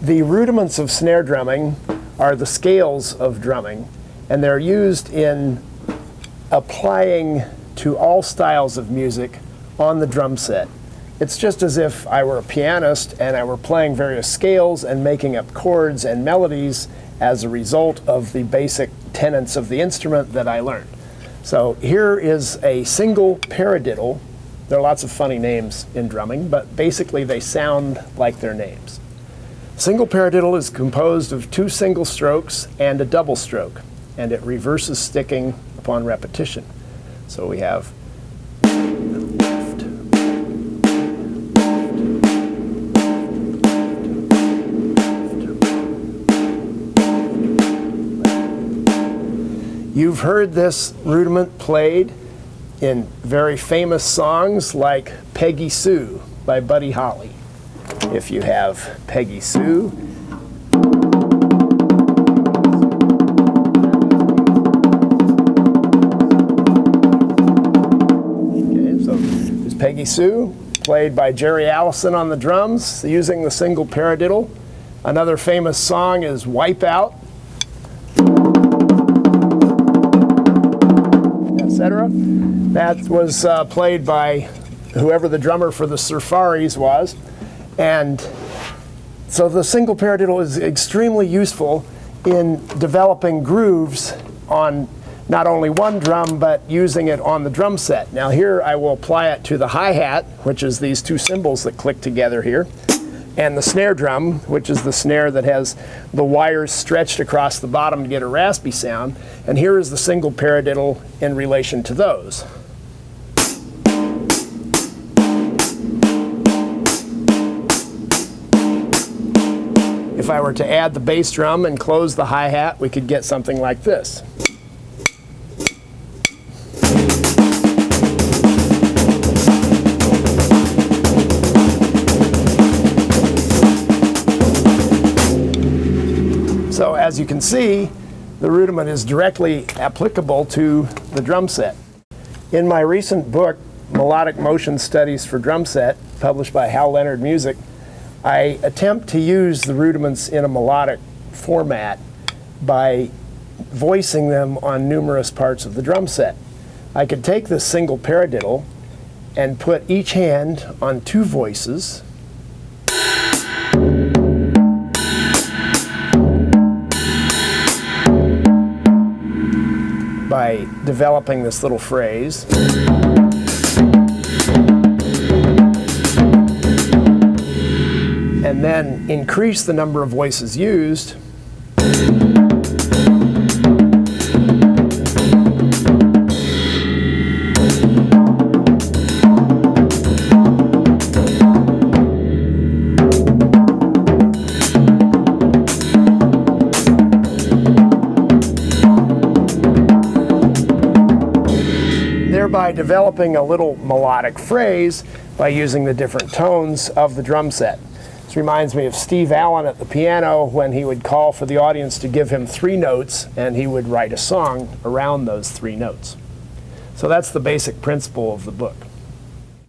The rudiments of snare drumming are the scales of drumming, and they're used in applying to all styles of music on the drum set. It's just as if I were a pianist and I were playing various scales and making up chords and melodies as a result of the basic tenets of the instrument that I learned. So here is a single paradiddle. There are lots of funny names in drumming, but basically they sound like their names. Single paradiddle is composed of two single strokes and a double stroke, and it reverses sticking upon repetition. So we have left, You've heard this rudiment played in very famous songs like Peggy Sue by Buddy Holly. If you have Peggy Sue, okay, so there's Peggy Sue, played by Jerry Allison on the drums, using the single paradiddle. Another famous song is Wipeout etc. That was uh, played by whoever the drummer for the Surfaris was. And so the single paradiddle is extremely useful in developing grooves on not only one drum, but using it on the drum set. Now here I will apply it to the hi-hat, which is these two cymbals that click together here and the snare drum, which is the snare that has the wires stretched across the bottom to get a raspy sound. And here is the single paradiddle in relation to those. If I were to add the bass drum and close the hi-hat, we could get something like this. So as you can see, the rudiment is directly applicable to the drum set. In my recent book, Melodic Motion Studies for Drum Set, published by Hal Leonard Music, I attempt to use the rudiments in a melodic format by voicing them on numerous parts of the drum set. I could take this single paradiddle and put each hand on two voices by developing this little phrase. And then increase the number of voices used. thereby developing a little melodic phrase by using the different tones of the drum set. This reminds me of Steve Allen at the piano when he would call for the audience to give him three notes and he would write a song around those three notes. So that's the basic principle of the book.